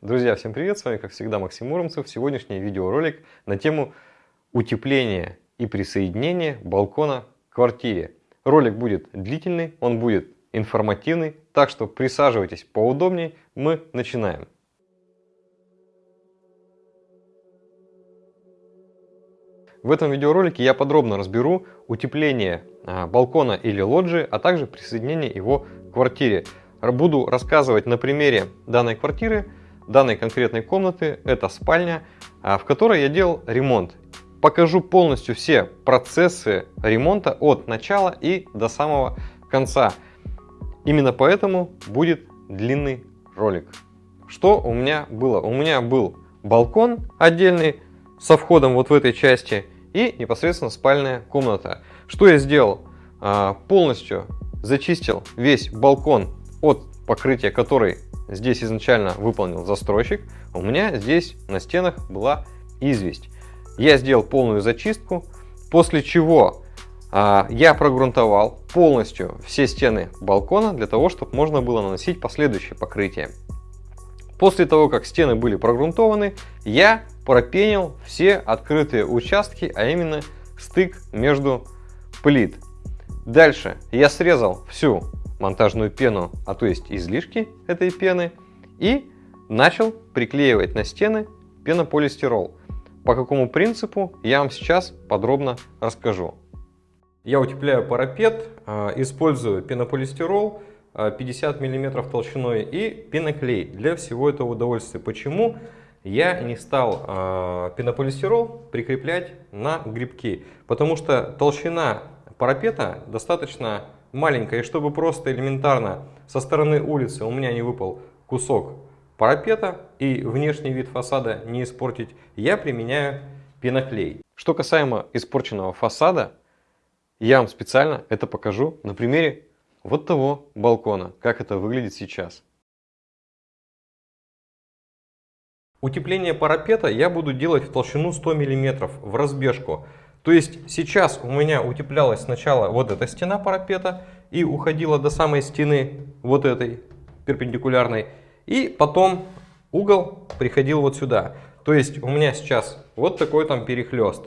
Друзья, всем привет! С вами, как всегда, Максим Муромцев. Сегодняшний видеоролик на тему утепления и присоединения балкона к квартире. Ролик будет длительный, он будет информативный, так что присаживайтесь поудобнее, мы начинаем. В этом видеоролике я подробно разберу утепление а, балкона или лоджии, а также присоединение его к квартире. Буду рассказывать на примере данной квартиры, данной конкретной комнаты. Это спальня, а, в которой я делал ремонт. Покажу полностью все процессы ремонта от начала и до самого конца. Именно поэтому будет длинный ролик. Что у меня было? У меня был балкон отдельный со входом вот в этой части и непосредственно спальная комната. Что я сделал? А, полностью зачистил весь балкон от покрытия, который здесь изначально выполнил застройщик, у меня здесь на стенах была известь. Я сделал полную зачистку, после чего а, я прогрунтовал полностью все стены балкона для того, чтобы можно было наносить последующее покрытие. После того, как стены были прогрунтованы, я пропенил все открытые участки, а именно стык между плит. Дальше я срезал всю монтажную пену, а то есть излишки этой пены, и начал приклеивать на стены пенополистирол. По какому принципу, я вам сейчас подробно расскажу. Я утепляю парапет, а, использую пенополистирол 50 а, мм толщиной и пеноклей для всего этого удовольствия. Почему я не стал а, пенополистирол прикреплять на грибки? Потому что толщина парапета достаточно маленькая, и чтобы просто элементарно со стороны улицы у меня не выпал кусок парапета и внешний вид фасада не испортить, я применяю пеноклей. Что касаемо испорченного фасада, я вам специально это покажу на примере вот того балкона, как это выглядит сейчас. Утепление парапета я буду делать в толщину 100 мм в разбежку. То есть сейчас у меня утеплялась сначала вот эта стена парапета и уходила до самой стены вот этой перпендикулярной. И потом угол приходил вот сюда. То есть у меня сейчас вот такой там перехлест.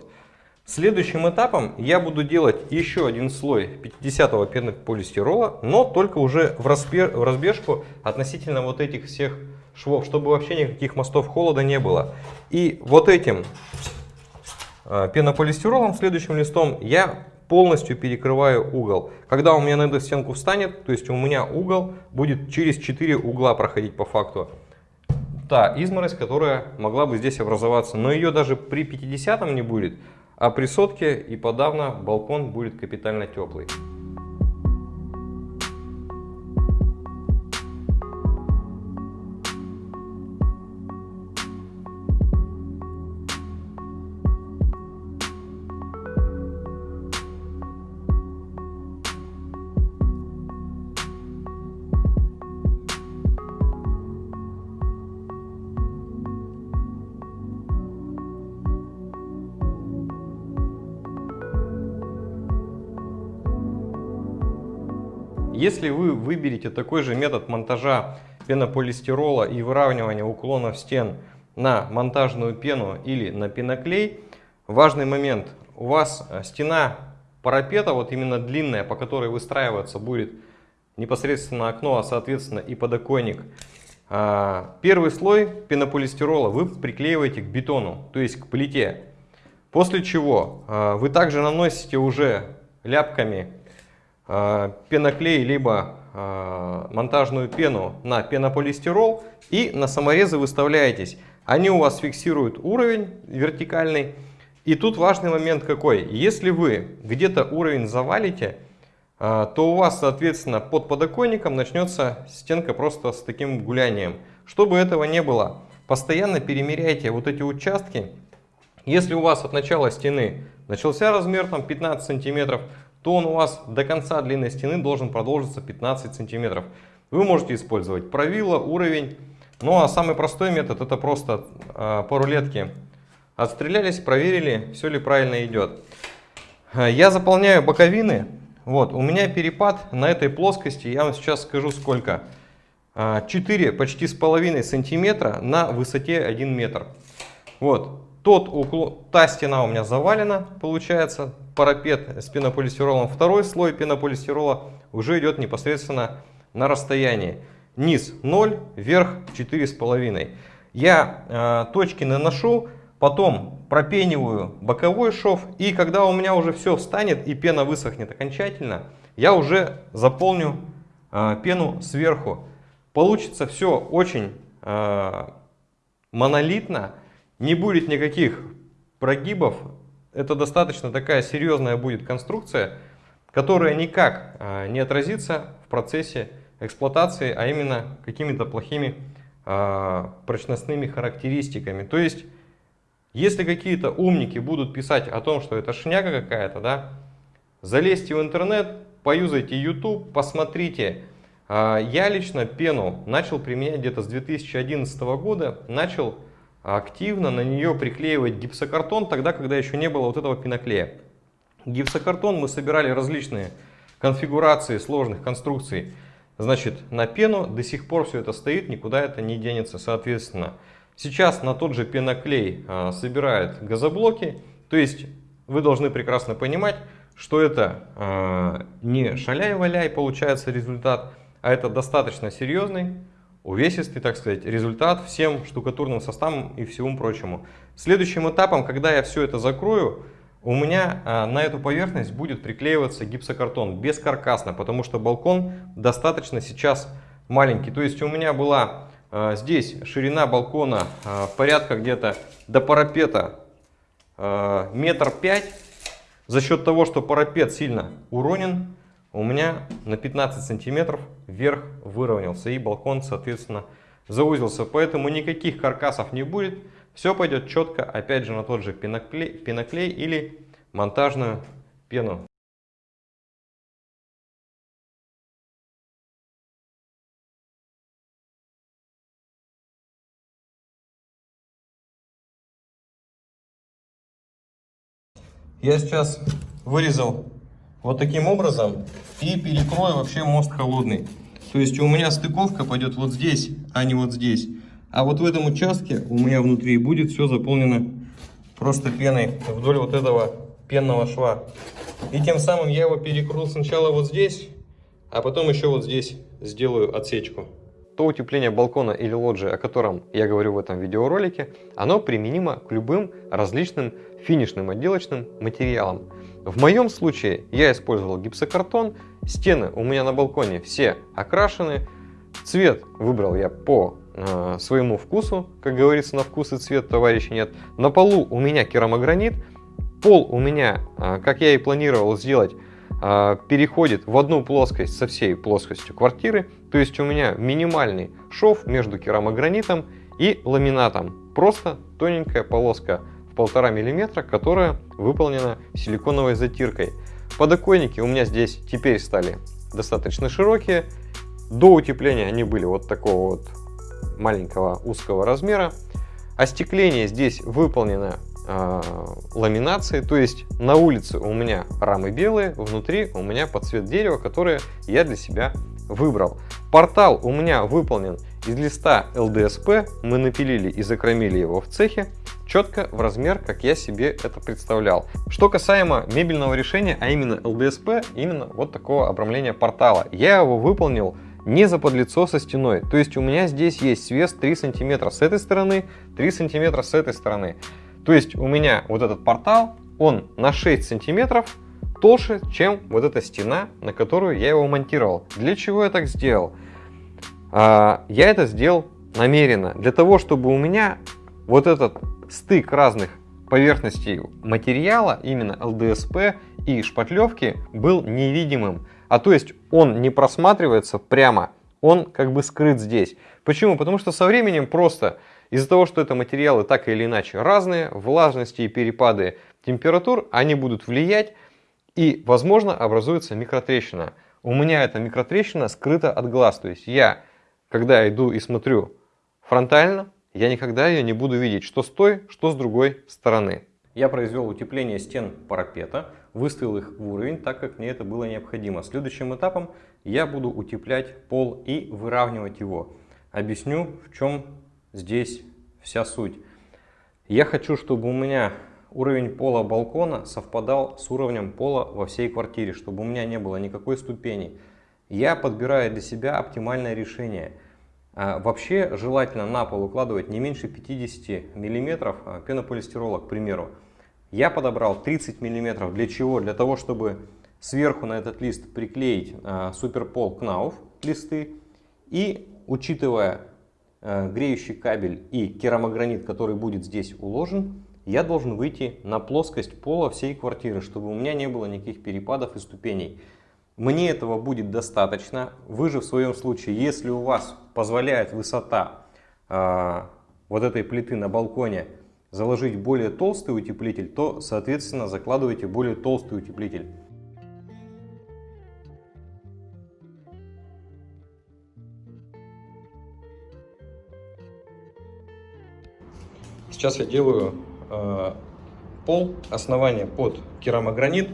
Следующим этапом я буду делать еще один слой 50-го пенополистирола, но только уже в, разбежку относительно вот этих всех швов, чтобы вообще никаких мостов холода не было. И вот этим пенополистиролом, следующим листом, я полностью перекрываю угол. Когда у меня на эту стенку встанет, то есть у меня угол будет через 4 угла проходить по факту. Та изморозь, которая могла бы здесь образоваться, но ее даже при 50 не будет, а при сотке и подавно балкон будет капитально теплый. Если вы выберете такой же метод монтажа пенополистирола и выравнивания уклонов стен на монтажную пену или на пеноклей, важный момент, у вас э, стена парапета, вот именно длинная, по которой выстраиваться будет непосредственно окно, а соответственно и подоконник, а, первый слой пенополистирола вы приклеиваете к бетону, то есть к плите. После чего а, вы также наносите уже ляпками пеноклей, либо э, монтажную пену на пенополистирол и на саморезы выставляетесь. Они у вас фиксируют уровень вертикальный. И тут важный момент какой. Если вы где-то уровень завалите, э, то у вас, соответственно, под подоконником начнется стенка просто с таким гулянием. Чтобы этого не было, постоянно перемеряйте вот эти участки. Если у вас от начала стены начался размер там 15 сантиметров, то он у вас до конца длинной стены должен продолжиться 15 сантиметров. Вы можете использовать правило, уровень. Ну а самый простой метод это просто э, по рулетке отстрелялись, проверили, все ли правильно идет. А, я заполняю боковины. Вот, у меня перепад на этой плоскости, я вам сейчас скажу сколько. 4 а, почти с половиной сантиметра на высоте 1 метр. Вот. Тот уклон, та стена у меня завалена, получается, парапет с пенополистиролом. Второй слой пенополистирола уже идет непосредственно на расстоянии. Низ 0, вверх 4,5. Я э, точки наношу, потом пропениваю боковой шов. И когда у меня уже все встанет и пена высохнет окончательно, я уже заполню э, пену сверху. Получится все очень э, монолитно, не будет никаких прогибов. Это достаточно такая серьезная будет конструкция, которая никак э, не отразится в процессе эксплуатации, а именно какими-то плохими э, прочностными характеристиками. То есть, если какие-то умники будут писать о том, что это шняга какая-то, да, залезьте в интернет, поюзайте YouTube, посмотрите, а, я лично пену начал применять где-то с 2011 года, начал активно на нее приклеивать гипсокартон, тогда, когда еще не было вот этого пеноклея. Гипсокартон мы собирали различные конфигурации сложных конструкций, значит, на пену, до сих пор все это стоит, никуда это не денется, соответственно. Сейчас на тот же пеноклей а, собирают газоблоки, то есть вы должны прекрасно понимать, что это а, не шаляй-валяй получается результат, а это достаточно серьезный, увесистый, так сказать, результат всем штукатурным составам и всему прочему. Следующим этапом, когда я все это закрою, у меня а, на эту поверхность будет приклеиваться гипсокартон бескаркасно, потому что балкон достаточно сейчас маленький. То есть у меня была а, здесь ширина балкона а, порядка где-то до парапета метр пять. За счет того, что парапет сильно уронен, у меня на 15 сантиметров вверх выровнялся и балкон, соответственно, заузился. Поэтому никаких каркасов не будет. Все пойдет четко, опять же, на тот же пеноклей, пеноклей или монтажную пену. Я сейчас вырезал вот таким образом и перекрою вообще мост холодный. То есть у меня стыковка пойдет вот здесь, а не вот здесь. А вот в этом участке у меня внутри будет все заполнено просто пеной вдоль вот этого пенного шва. И тем самым я его перекрыл сначала вот здесь, а потом еще вот здесь сделаю отсечку. То утепление балкона или лоджии, о котором я говорю в этом видеоролике, оно применимо к любым различным финишным отделочным материалам. В моем случае я использовал гипсокартон, стены у меня на балконе все окрашены, цвет выбрал я по э, своему вкусу, как говорится, на вкус и цвет товарища нет. На полу у меня керамогранит, пол у меня, э, как я и планировал сделать, э, переходит в одну плоскость со всей плоскостью квартиры, то есть у меня минимальный шов между керамогранитом и ламинатом, просто тоненькая полоска в полтора миллиметра, которая выполнена силиконовой затиркой. Подоконники у меня здесь теперь стали достаточно широкие. До утепления они были вот такого вот маленького узкого размера. Остекление здесь выполнено э, ламинацией, то есть на улице у меня рамы белые, внутри у меня под цвет дерева, которые я для себя выбрал. Портал у меня выполнен из листа ЛДСП, мы напилили и закромили его в цехе четко в размер, как я себе это представлял. Что касаемо мебельного решения, а именно ЛДСП, именно вот такого обрамления портала. Я его выполнил не за подлицо со стеной. То есть у меня здесь есть свес 3 сантиметра с этой стороны, 3 сантиметра с этой стороны. То есть у меня вот этот портал, он на 6 сантиметров толще, чем вот эта стена, на которую я его монтировал. Для чего я так сделал? А, я это сделал намеренно. Для того, чтобы у меня вот этот стык разных поверхностей материала, именно ЛДСП и шпатлевки, был невидимым. А то есть он не просматривается прямо, он как бы скрыт здесь. Почему? Потому что со временем просто из-за того, что это материалы так или иначе разные, влажности и перепады температур, они будут влиять и, возможно, образуется микротрещина. У меня эта микротрещина скрыта от глаз. То есть я, когда иду и смотрю фронтально, я никогда ее не буду видеть, что с той, что с другой стороны. Я произвел утепление стен парапета. выставил их в уровень, так как мне это было необходимо. Следующим этапом я буду утеплять пол и выравнивать его. Объясню, в чем здесь вся суть. Я хочу, чтобы у меня уровень пола балкона совпадал с уровнем пола во всей квартире, чтобы у меня не было никакой ступени. Я подбираю для себя оптимальное решение. А, вообще желательно на пол укладывать не меньше 50 мм а, пенополистирола, к примеру. Я подобрал 30 мм. Для чего? Для того, чтобы сверху на этот лист приклеить э, суперпол Knauf листы. И учитывая греющий кабель и керамогранит, который будет здесь уложен, я должен выйти на плоскость пола всей квартиры, чтобы у меня не было никаких перепадов и ступеней. Мне этого будет достаточно. Вы же в своем случае, если у вас позволяет высота э, вот этой плиты на балконе заложить более толстый утеплитель, то, соответственно, закладывайте более толстый утеплитель. Сейчас я делаю э, пол, основание под керамогранит.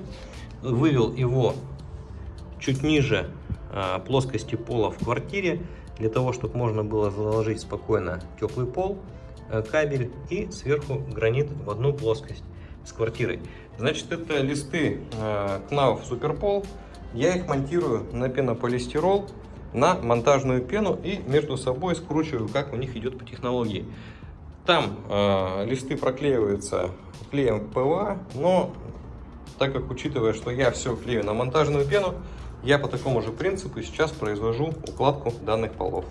Вывел его чуть ниже э, плоскости пола в квартире, для того, чтобы можно было заложить спокойно теплый пол. Э, кабель и сверху гранит в одну плоскость с квартирой. Значит, это листы э, Superpol. Я их монтирую на пенополистирол, на монтажную пену и между собой скручиваю, как у них идет по технологии. Там э, листы проклеиваются клеем ПВА, но так как учитывая, что я все клею на монтажную пену, я по такому же принципу сейчас произвожу укладку данных полов.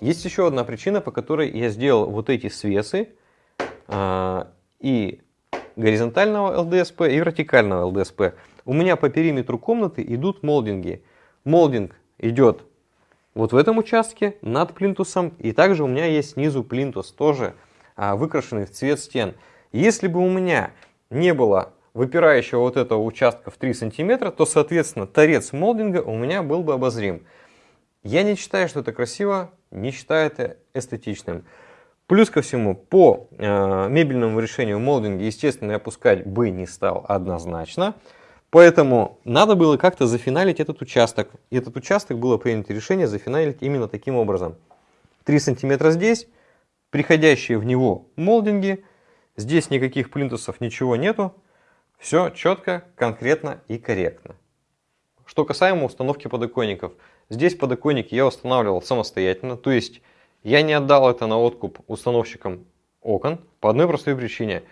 Есть еще одна причина, по которой я сделал вот эти свесы э, и горизонтального ЛДСП и вертикального ЛДСП. У меня по периметру комнаты идут молдинги. Молдинг идет вот в этом участке над плинтусом. И также у меня есть снизу плинтус, тоже а, выкрашенный в цвет стен. Если бы у меня не было выпирающего вот этого участка в 3 сантиметра, то, соответственно, торец молдинга у меня был бы обозрим. Я не считаю, что это красиво, не считаю это эстетичным. Плюс ко всему, по э, мебельному решению молдинги, естественно, я опускать бы не стал однозначно. Поэтому надо было как-то зафиналить этот участок. И этот участок было принято решение зафиналить именно таким образом. 3 сантиметра здесь, приходящие в него молдинги. Здесь никаких плинтусов, ничего нету. Все четко, конкретно и корректно. Что касаемо установки подоконников – Здесь подоконники я устанавливал самостоятельно, то есть я не отдал это на откуп установщикам окон по одной простой причине.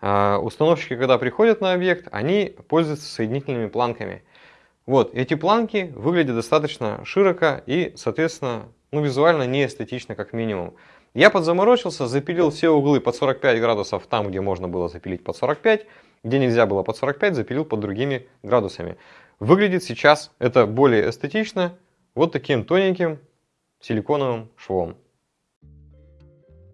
А, установщики, когда приходят на объект, они пользуются соединительными планками. Вот, эти планки выглядят достаточно широко и, соответственно, ну, визуально не эстетично как минимум. Я подзаморочился, запилил все углы под 45 градусов там, где можно было запилить под 45, где нельзя было под 45, запилил под другими градусами. Выглядит сейчас это более эстетично, вот таким тоненьким силиконовым швом.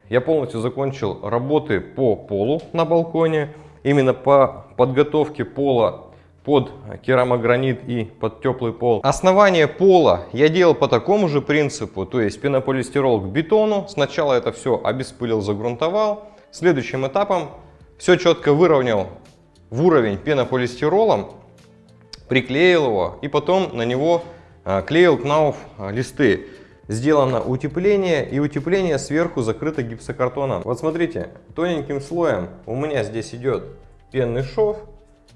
Я полностью закончил работы по полу на балконе, именно по подготовке пола под керамогранит и под теплый пол. Основание пола я делал по такому же принципу, то есть пенополистирол к бетону. Сначала это все обеспылил, загрунтовал. Следующим этапом все четко выровнял в уровень пенополистиролом, приклеил его и потом на него клеил Knauf а, листы. Сделано утепление, и утепление сверху закрыто гипсокартоном. Вот смотрите, тоненьким слоем у меня здесь идет пенный шов,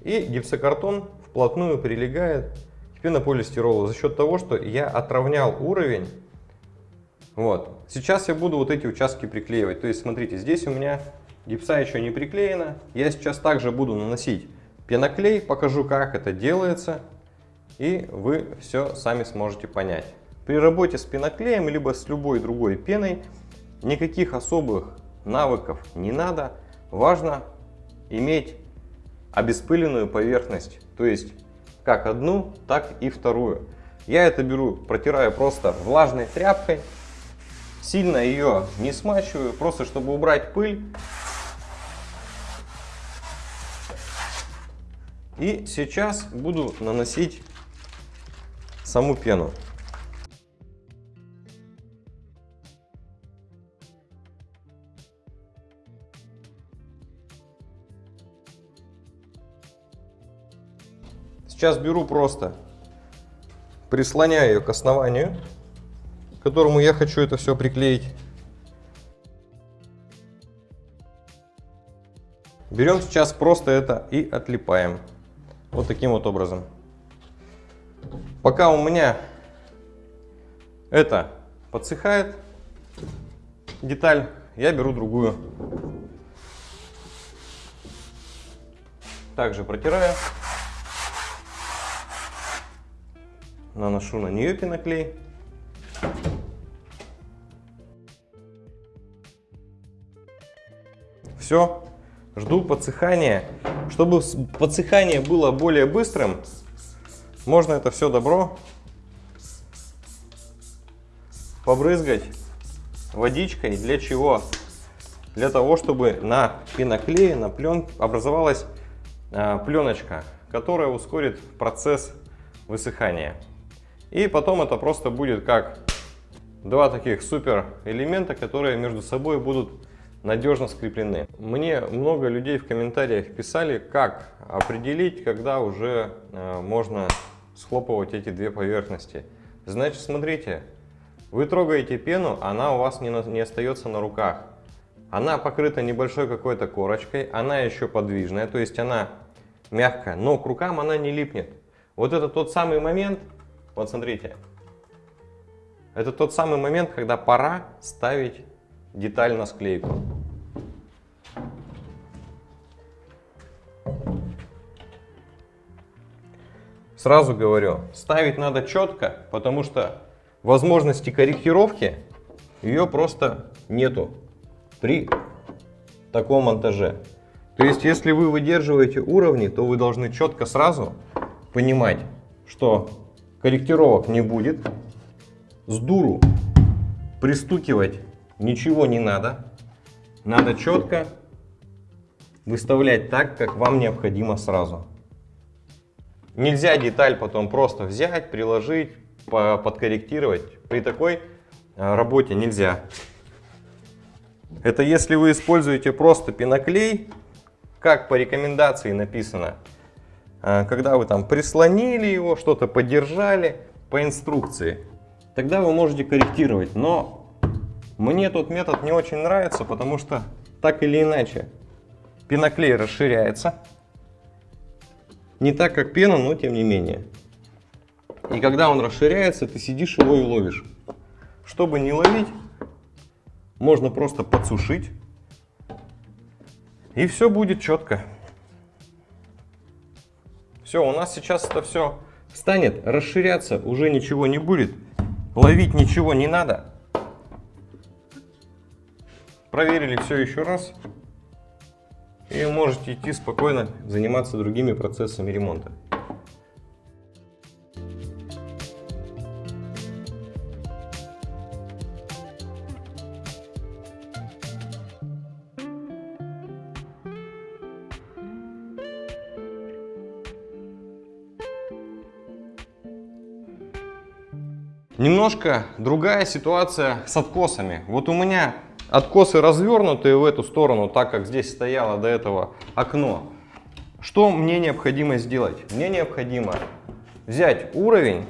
и гипсокартон вплотную прилегает к пенополистиролу за счет того, что я отравнял уровень Вот. Сейчас я буду вот эти участки приклеивать. То есть, смотрите, здесь у меня гипса еще не приклеена. Я сейчас также буду наносить пеноклей, покажу, как это делается, и вы все сами сможете понять. При работе с пеноклеем, либо с любой другой пеной, никаких особых навыков не надо. Важно иметь обеспыленную поверхность, то есть как одну, так и вторую. Я это беру, протираю просто влажной тряпкой, сильно ее не смачиваю, просто чтобы убрать пыль. И сейчас буду наносить саму пену. Сейчас беру просто, прислоняю ее к основанию, к которому я хочу это все приклеить. Берем сейчас просто это и отлипаем. Вот таким вот образом. Пока у меня это подсыхает, деталь, я беру другую. Также протираю. наношу на нее пеноклей. Все, жду подсыхания. Чтобы подсыхание было более быстрым, можно это все добро побрызгать водичкой. Для чего? Для того, чтобы на пеноклее, на плен образовалась а, пленочка, которая ускорит процесс высыхания. И потом это просто будет как два таких супер элемента, которые между собой будут надежно скреплены. Мне много людей в комментариях писали, как определить, когда уже э, можно схлопывать эти две поверхности. Значит, смотрите, вы трогаете пену, она у вас не, на, не остается на руках. Она покрыта небольшой какой-то корочкой, она еще подвижная, то есть она мягкая, но к рукам она не липнет. Вот это тот самый момент, вот смотрите. Это тот самый момент, когда пора ставить деталь на склейку. Сразу говорю, ставить надо четко, потому что возможности корректировки ее просто нету при таком монтаже. То есть, если вы выдерживаете уровни, то вы должны четко сразу понимать, что корректировок не будет. С дуру пристукивать ничего не надо. Надо четко выставлять так, как вам необходимо сразу. Нельзя деталь потом просто взять, приложить, подкорректировать. При такой а, работе нельзя. Это если вы используете просто пеноклей, как по рекомендации написано, а, когда вы там прислонили его, что-то поддержали по инструкции, тогда вы можете корректировать. Но мне тот метод не очень нравится, потому что так или иначе пеноклей расширяется. Не так, как пена, но тем не менее. И когда он расширяется, ты сидишь его и ловишь. Чтобы не ловить, можно просто подсушить. И все будет четко. Все, у нас сейчас это все станет расширяться, уже ничего не будет. Ловить ничего не надо. Проверили все еще раз. И можете идти спокойно заниматься другими процессами ремонта. Немножко другая ситуация с откосами. Вот у меня откосы развернутые в эту сторону, так как здесь стояло до этого окно. Что мне необходимо сделать? Мне необходимо взять уровень,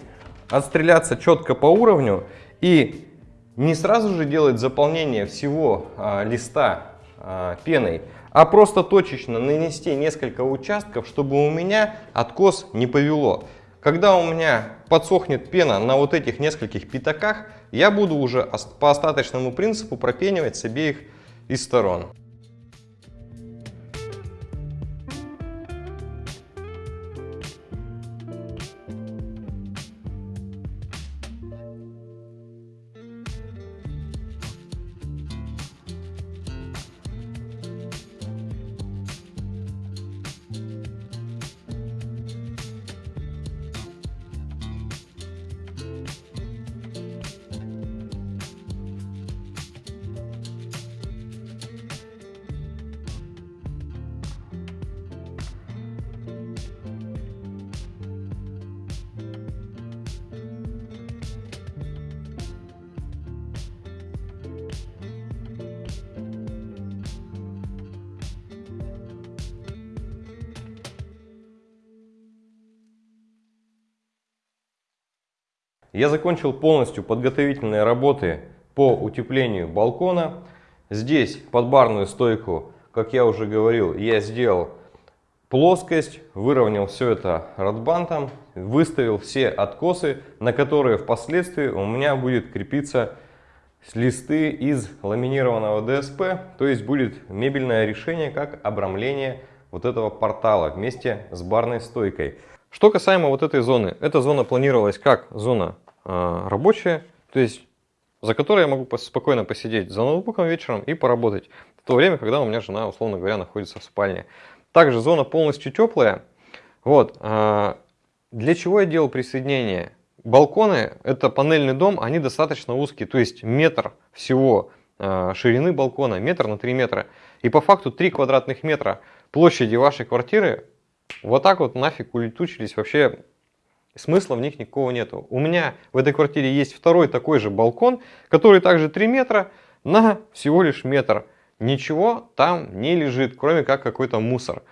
отстреляться четко по уровню и не сразу же делать заполнение всего а, листа а, пеной, а просто точечно нанести несколько участков, чтобы у меня откос не повело. Когда у меня подсохнет пена на вот этих нескольких пятаках, я буду уже по остаточному принципу пропенивать с обеих из сторон. Я закончил полностью подготовительные работы по утеплению балкона. Здесь под барную стойку, как я уже говорил, я сделал плоскость, выровнял все это радбантом, выставил все откосы, на которые впоследствии у меня будет крепиться листы из ламинированного ДСП, то есть будет мебельное решение как обрамление вот этого портала вместе с барной стойкой. Что касаемо вот этой зоны, эта зона планировалась как зона э, рабочая, то есть за которой я могу спокойно посидеть за ноутбуком вечером и поработать в то время, когда у меня жена, условно говоря, находится в спальне. Также зона полностью теплая. Вот. Э, для чего я делал присоединение? Балконы, это панельный дом, они достаточно узкие, то есть метр всего э, ширины балкона, метр на 3 метра. И по факту 3 квадратных метра площади вашей квартиры вот так вот нафиг улетучились, вообще смысла в них никакого нету. У меня в этой квартире есть второй такой же балкон, который также 3 метра на всего лишь метр. Ничего там не лежит, кроме как какой-то мусор.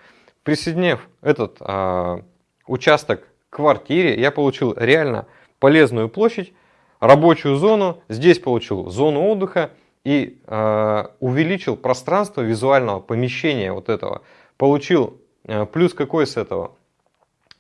Присоединив этот э, участок к квартире, я получил реально полезную площадь, рабочую зону, здесь получил зону отдыха и э, увеличил пространство визуального помещения вот этого. Получил Э, плюс какой с этого?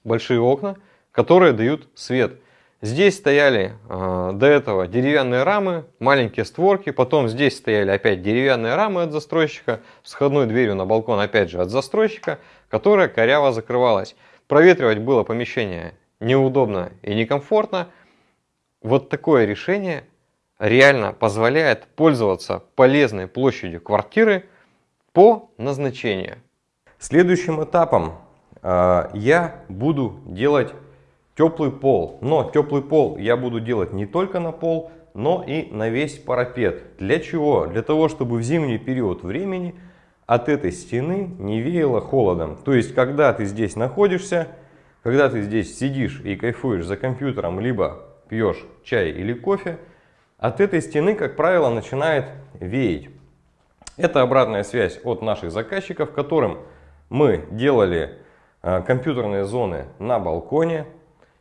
Большие окна, которые дают свет. Здесь стояли э, до этого деревянные рамы, маленькие створки, потом здесь стояли опять деревянные рамы от застройщика, с входной дверью на балкон опять же от застройщика, которая коряво закрывалась. Проветривать было помещение неудобно и некомфортно. Вот такое решение реально позволяет пользоваться полезной площадью квартиры по назначению. Следующим этапом э, я буду делать теплый пол. Но теплый пол я буду делать не только на пол, но и на весь парапет. Для чего? Для того, чтобы в зимний период времени от этой стены не веяло холодом. То есть, когда ты здесь находишься, когда ты здесь сидишь и кайфуешь за компьютером, либо пьешь чай или кофе, от этой стены, как правило, начинает веять. Это обратная связь от наших заказчиков, которым мы делали э, компьютерные зоны на балконе,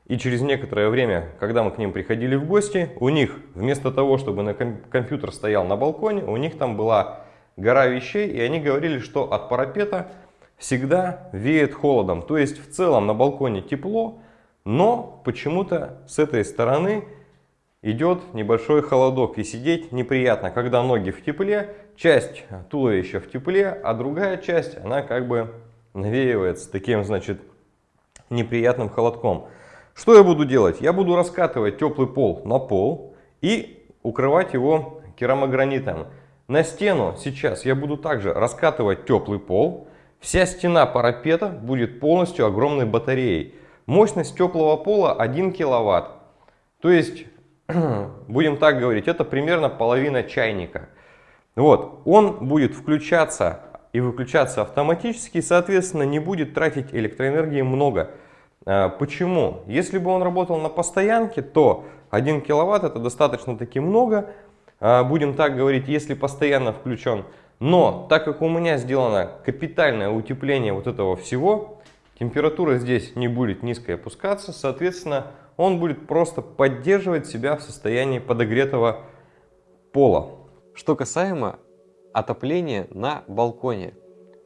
и через некоторое время, когда мы к ним приходили в гости, у них вместо того, чтобы на компьютер стоял на балконе, у них там была гора вещей, и они говорили, что от парапета всегда веет холодом. То есть в целом на балконе тепло, но почему-то с этой стороны идет небольшой холодок и сидеть неприятно, когда ноги в тепле, часть туловища в тепле, а другая часть, она как бы навеивается таким, значит, неприятным холодком. Что я буду делать? Я буду раскатывать теплый пол на пол и укрывать его керамогранитом. На стену сейчас я буду также раскатывать теплый пол. Вся стена парапета будет полностью огромной батареей. Мощность теплого пола 1 киловатт. То есть будем так говорить, это примерно половина чайника. Вот, он будет включаться и выключаться автоматически, соответственно, не будет тратить электроэнергии много. А, почему? Если бы он работал на постоянке, то 1 киловатт это достаточно таки много, а, будем так говорить, если постоянно включен. Но так как у меня сделано капитальное утепление вот этого всего, температура здесь не будет низкой опускаться, соответственно, он будет просто поддерживать себя в состоянии подогретого пола. Что касаемо отопления на балконе.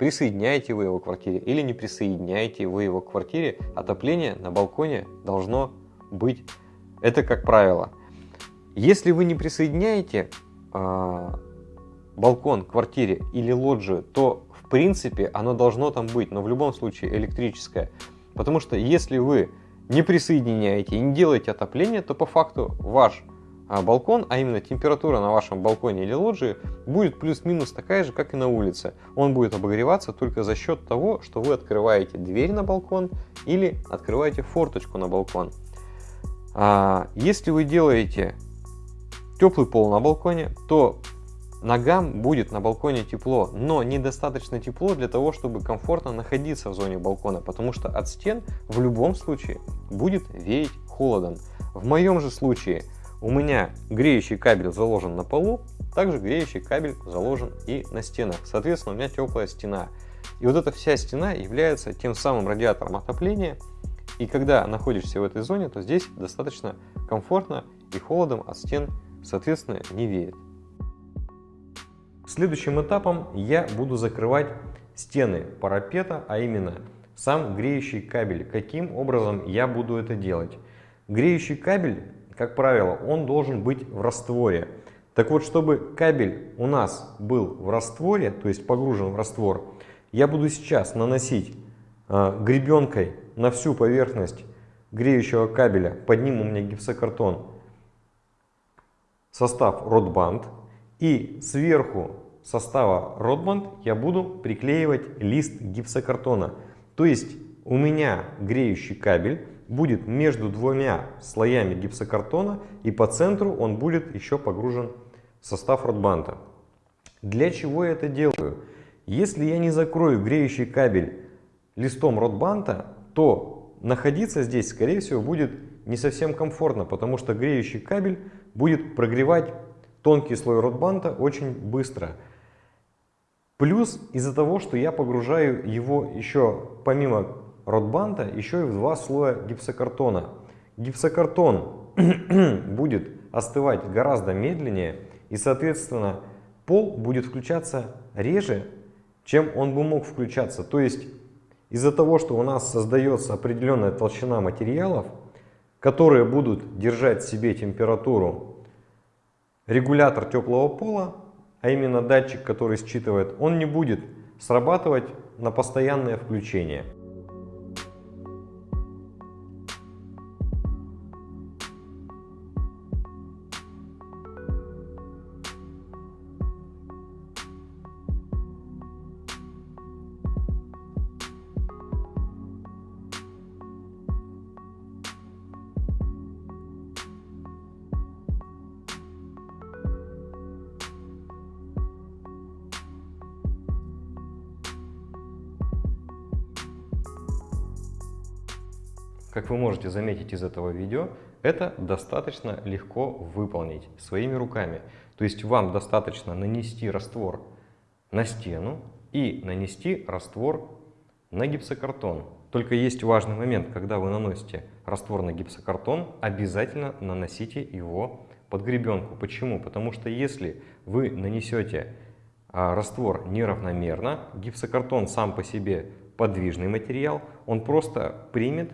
Присоединяете вы его к квартире или не присоединяете вы его к квартире, отопление на балконе должно быть. Это как правило. Если вы не присоединяете э, балкон к квартире или лоджию, то в принципе оно должно там быть, но в любом случае электрическое. Потому что если вы не присоединяете и не делаете отопление, то по факту ваш балкон, а именно температура на вашем балконе или лоджии, будет плюс-минус такая же, как и на улице. Он будет обогреваться только за счет того, что вы открываете дверь на балкон или открываете форточку на балкон. А, если вы делаете теплый пол на балконе, то Ногам будет на балконе тепло, но недостаточно тепло для того, чтобы комфортно находиться в зоне балкона, потому что от стен в любом случае будет веять холодом. В моем же случае у меня греющий кабель заложен на полу, также греющий кабель заложен и на стенах. Соответственно, у меня теплая стена. И вот эта вся стена является тем самым радиатором отопления. И когда находишься в этой зоне, то здесь достаточно комфортно и холодом от стен, соответственно, не веет. Следующим этапом я буду закрывать стены парапета, а именно сам греющий кабель. Каким образом я буду это делать? Греющий кабель, как правило, он должен быть в растворе. Так вот, чтобы кабель у нас был в растворе, то есть погружен в раствор, я буду сейчас наносить э, гребенкой на всю поверхность греющего кабеля, под ним у меня гипсокартон, состав Ротбанд, и сверху состава Ротбанд я буду приклеивать лист гипсокартона. То есть у меня греющий кабель будет между двумя слоями гипсокартона и по центру он будет еще погружен в состав Ротбанда. Для чего я это делаю? Если я не закрою греющий кабель листом Ротбанда, то находиться здесь, скорее всего, будет не совсем комфортно, потому что греющий кабель будет прогревать тонкий слой ротбанта очень быстро. Плюс из-за того, что я погружаю его еще помимо ротбанта еще и в два слоя гипсокартона. Гипсокартон будет остывать гораздо медленнее и соответственно пол будет включаться реже, чем он бы мог включаться. То есть из-за того, что у нас создается определенная толщина материалов, которые будут держать себе температуру регулятор теплого пола, а именно датчик, который считывает, он не будет срабатывать на постоянное включение. Вы можете заметить из этого видео, это достаточно легко выполнить своими руками. То есть вам достаточно нанести раствор на стену и нанести раствор на гипсокартон. Только есть важный момент, когда вы наносите раствор на гипсокартон, обязательно наносите его под гребенку. Почему? Потому что если вы нанесете а, раствор неравномерно, гипсокартон сам по себе подвижный материал, он просто примет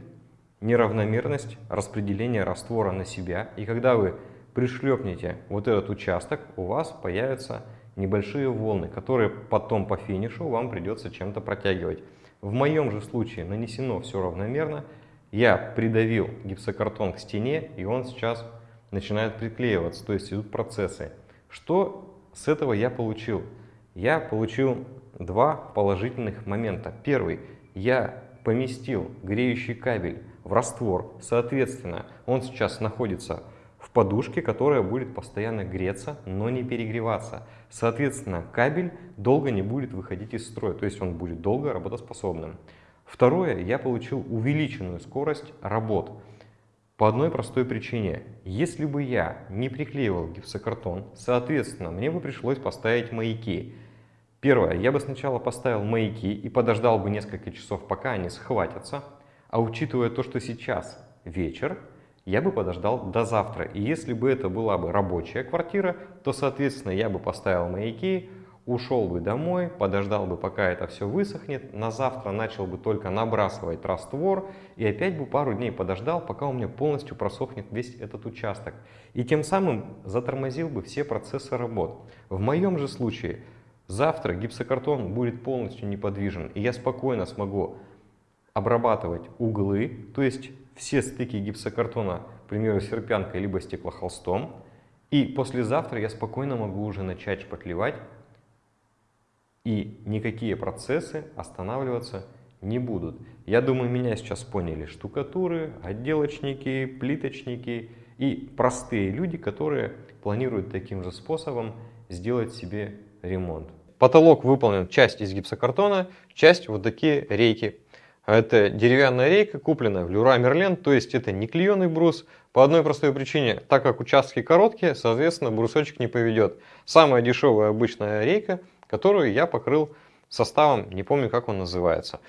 неравномерность распределения раствора на себя. И когда вы пришлепнете вот этот участок, у вас появятся небольшие волны, которые потом по финишу вам придется чем-то протягивать. В моем же случае нанесено все равномерно. Я придавил гипсокартон к стене, и он сейчас начинает приклеиваться, то есть идут процессы. Что с этого я получил? Я получил два положительных момента. Первый, я поместил греющий кабель в раствор. Соответственно, он сейчас находится в подушке, которая будет постоянно греться, но не перегреваться. Соответственно, кабель долго не будет выходить из строя, то есть он будет долго работоспособным. Второе, я получил увеличенную скорость работ. По одной простой причине. Если бы я не приклеивал гипсокартон, соответственно, мне бы пришлось поставить маяки. Первое, я бы сначала поставил маяки и подождал бы несколько часов, пока они схватятся. А учитывая то, что сейчас вечер, я бы подождал до завтра. И если бы это была бы рабочая квартира, то, соответственно, я бы поставил маяки, ушел бы домой, подождал бы, пока это все высохнет, на завтра начал бы только набрасывать раствор и опять бы пару дней подождал, пока у меня полностью просохнет весь этот участок. И тем самым затормозил бы все процессы работ. В моем же случае завтра гипсокартон будет полностью неподвижен, и я спокойно смогу обрабатывать углы, то есть все стыки гипсокартона, к примеру, серпянкой либо стеклохолстом, и послезавтра я спокойно могу уже начать шпаклевать и никакие процессы останавливаться не будут. Я думаю, меня сейчас поняли штукатуры, отделочники, плиточники и простые люди, которые планируют таким же способом сделать себе ремонт. Потолок выполнен часть из гипсокартона, часть вот такие рейки. Это деревянная рейка, купленная в Люра Мерлен, то есть это не клееный брус. По одной простой причине, так как участки короткие, соответственно брусочек не поведет. Самая дешевая обычная рейка – которую я покрыл составом, не помню как он называется.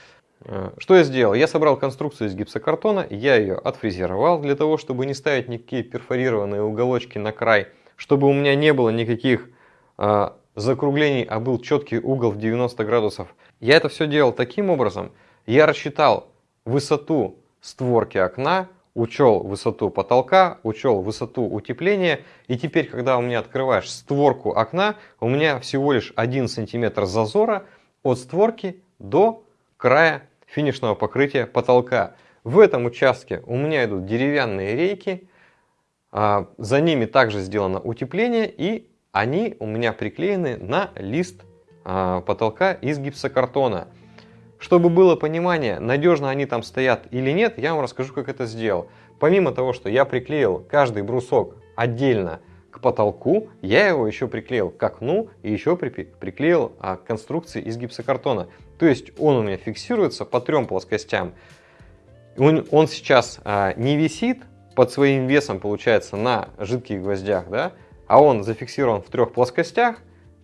Э, что я сделал? Я собрал конструкцию из гипсокартона, я ее отфрезеровал для того, чтобы не ставить никакие перфорированные уголочки на край, чтобы у меня не было никаких э, закруглений, а был четкий угол в 90 градусов. Я это все делал таким образом, я рассчитал высоту створки окна, учел высоту потолка, учел высоту утепления. И теперь, когда у меня открываешь створку окна, у меня всего лишь 1 сантиметр зазора от створки до края финишного покрытия потолка. В этом участке у меня идут деревянные рейки, а, за ними также сделано утепление и они у меня приклеены на лист а, потолка из гипсокартона. Чтобы было понимание, надежно они там стоят или нет, я вам расскажу, как это сделал. Помимо того, что я приклеил каждый брусок отдельно к потолку, я его еще приклеил к окну и еще приклеил а, к конструкции из гипсокартона. То есть он у меня фиксируется по трем плоскостям. Он, он сейчас а, не висит под своим весом, получается, на жидких гвоздях, да, а он зафиксирован в трех плоскостях,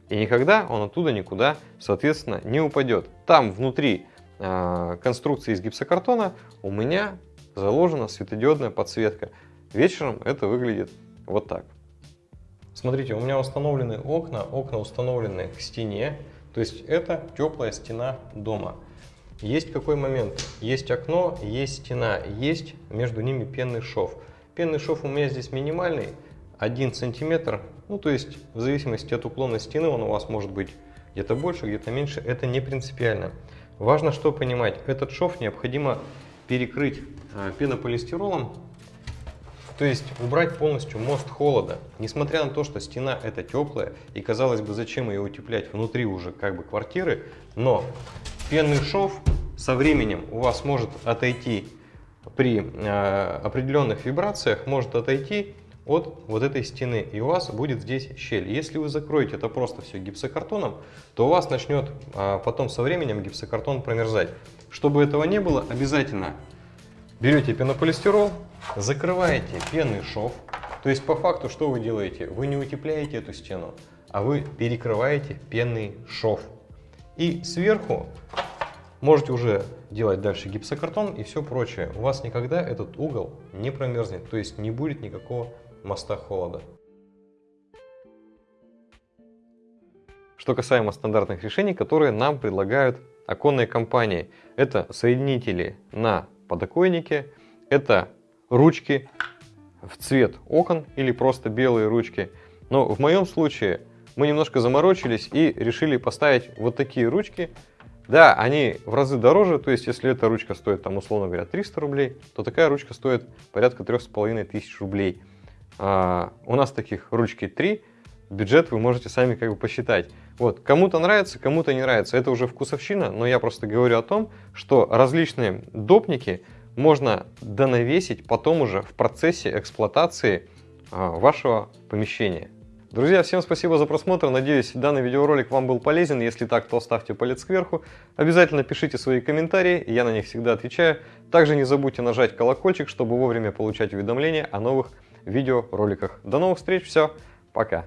и никогда он оттуда никуда, соответственно, не упадет. Там внутри э, конструкции из гипсокартона у меня заложена светодиодная подсветка. Вечером это выглядит вот так. Смотрите, у меня установлены окна, окна установлены к стене, то есть это теплая стена дома. Есть какой момент? Есть окно, есть стена, есть между ними пенный шов. Пенный шов у меня здесь минимальный, 1 сантиметр ну, то есть, в зависимости от уклона стены он у вас может быть где-то больше, где-то меньше. Это не принципиально. Важно что понимать. Этот шов необходимо перекрыть а, пенополистиролом, то есть убрать полностью мост холода. Несмотря на то, что стена это теплая, и казалось бы, зачем ее утеплять внутри уже как бы квартиры, но пенный шов со временем у вас может отойти при э, определенных вибрациях, может отойти от вот этой стены, и у вас будет здесь щель. Если вы закроете это просто все гипсокартоном, то у вас начнет а, потом со временем гипсокартон промерзать. Чтобы этого не было, обязательно берете пенополистирол, закрываете пенный шов. То есть по факту что вы делаете? Вы не утепляете эту стену, а вы перекрываете пенный шов. И сверху можете уже делать дальше гипсокартон и все прочее. У вас никогда этот угол не промерзнет, то есть не будет никакого моста холода. Что касаемо стандартных решений, которые нам предлагают оконные компании. Это соединители на подоконнике, это ручки в цвет окон или просто белые ручки. Но в моем случае мы немножко заморочились и решили поставить вот такие ручки. Да, они в разы дороже, то есть если эта ручка стоит, там, условно говоря, 300 рублей, то такая ручка стоит порядка 3500 рублей. А, у нас таких ручки 3, бюджет вы можете сами как бы посчитать. Вот, кому-то нравится, кому-то не нравится, это уже вкусовщина, но я просто говорю о том, что различные допники можно донавесить потом уже в процессе эксплуатации а, вашего помещения. Друзья, всем спасибо за просмотр. Надеюсь, данный видеоролик вам был полезен. Если так, то ставьте палец кверху. Обязательно пишите свои комментарии, я на них всегда отвечаю. Также не забудьте нажать колокольчик, чтобы вовремя получать уведомления о новых видеороликах. До новых встреч, все, пока!